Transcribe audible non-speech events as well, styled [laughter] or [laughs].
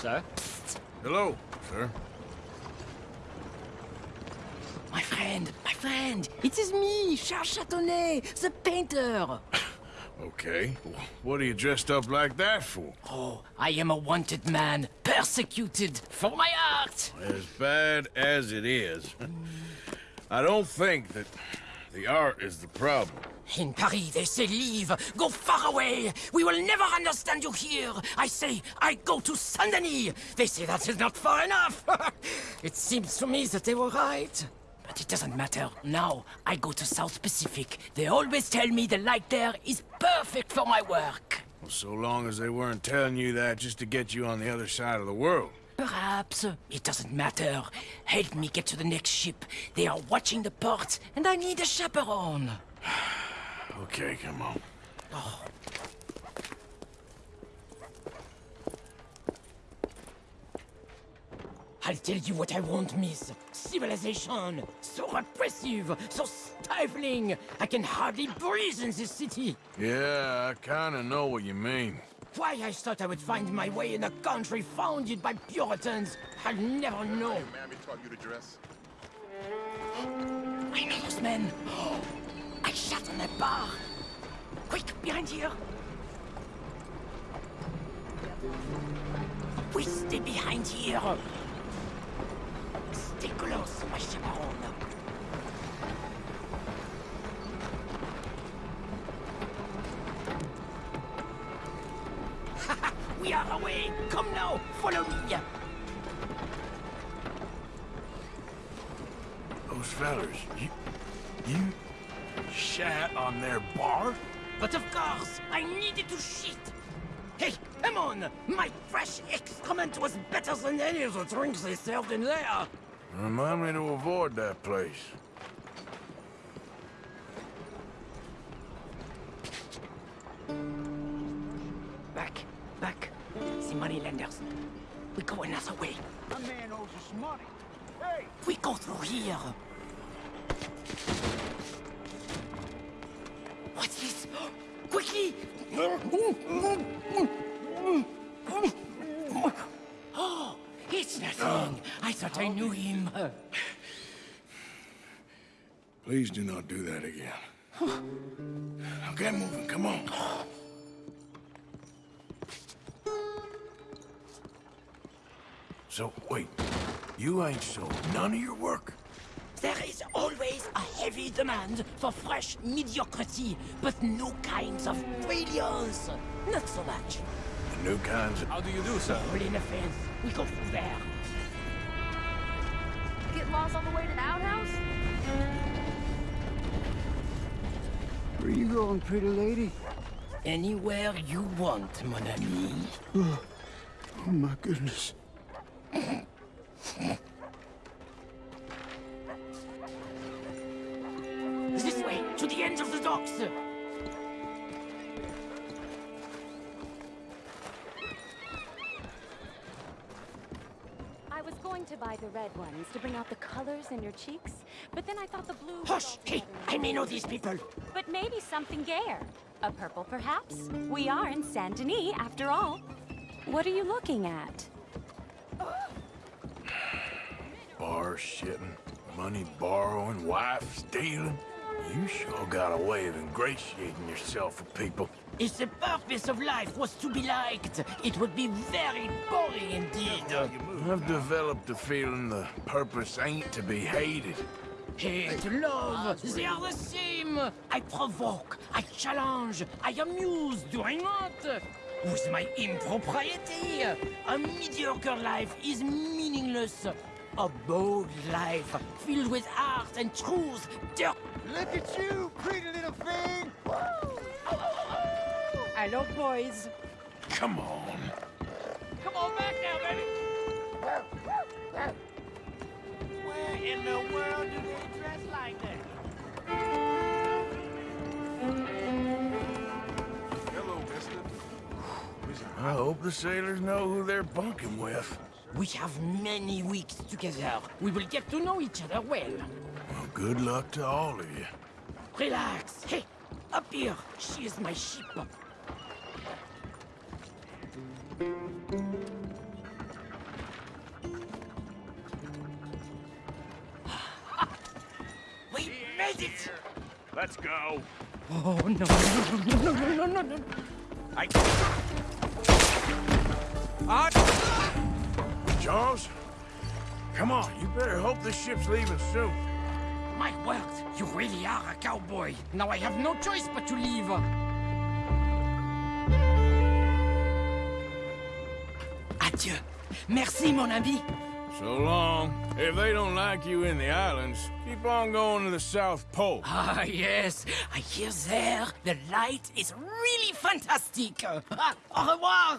Sir? Hello, sir. My friend, my friend, it is me, Charles Châtenay, the painter. [coughs] Okay. What are you dressed up like that for? Oh, I am a wanted man, persecuted for my art. As bad as it is, [laughs] I don't think that the art is the problem. In Paris, they say leave, go far away. We will never understand you here. I say, I go to Saint-Denis. They say that is not far enough. [laughs] it seems to me that they were right. But it doesn't matter. Now, I go to South Pacific. They always tell me the light there is perfect for my work. Well, so long as they weren't telling you that just to get you on the other side of the world. Perhaps. It doesn't matter. Help me get to the next ship. They are watching the port, and I need a chaperone. Okay, come on. I'll tell you what I want, miss. Civilization. So repressive, so stifling. I can hardly breathe in this city. Yeah, I kinda know what you mean. Why I thought I would find my way in a country founded by Puritans, I'll never know. Mammy taught you to dress? I know those men. [gasps] I shot on that bar. Quick, behind here. We stay behind here. Stay close, my chaperone. we are away. Come now, follow me. Those fellers, you... You... shat on their bar? But of course, I needed to shit. Hey, come on! My fresh excrement was better than any of the drinks they served in there. Remind me to avoid that place. Back, back. The moneylenders. We go another way. A man owes us money. Hey! We go through here. Quickly! Oh, it's nothing. I thought I knew him. Please do not do that again. Now get moving, come on. So, wait. You ain't sold none of your work? There is always a heavy demand for fresh mediocrity, but no kinds of brilliance. Not so much. The new kinds of... How do you do, sir? All in a fence. We go through there. Get lost on the way to the outhouse? Where you going, pretty lady? Anywhere you want, mon ami. Oh, my goodness. End of the docks. I was going to buy the red ones to bring out the colors in your cheeks, but then I thought the blue. Hush! Hey. I may know these people. But maybe something gayer. A purple, perhaps? We are in Saint Denis, after all. What are you looking at? Bar shitting, money borrowing, wife stealing. You sure got a way of ingratiating yourself with people. If the purpose of life was to be liked, it would be very boring indeed. I've developed the feeling the purpose ain't to be hated. Hate, love, they are the same. I provoke, I challenge, I amuse, do I not? With my impropriety, a mediocre life is meaningless. A bold life, filled with art and truth, dirt. Look at you, pretty little thing! Hello, boys. Come on. Come on back now, baby. Where in the world do they dress like that? Hello, mister. I hope the sailors know who they're bunking with. We have many weeks together. We will get to know each other well. Well, good luck to all of you. Relax. Hey, up here. She is my sheep. [laughs] we made it! Let's go. Oh, no, no, no, no, no, no, no, no. I... Ah! Charles? Come on, you better hope this ship's leaving soon. My word, you really are a cowboy. Now I have no choice but to leave. Adieu. Merci, mon ami. So long. If they don't like you in the islands, keep on going to the South Pole. Ah, yes. I hear there the light is really fantastic. Ah, au revoir.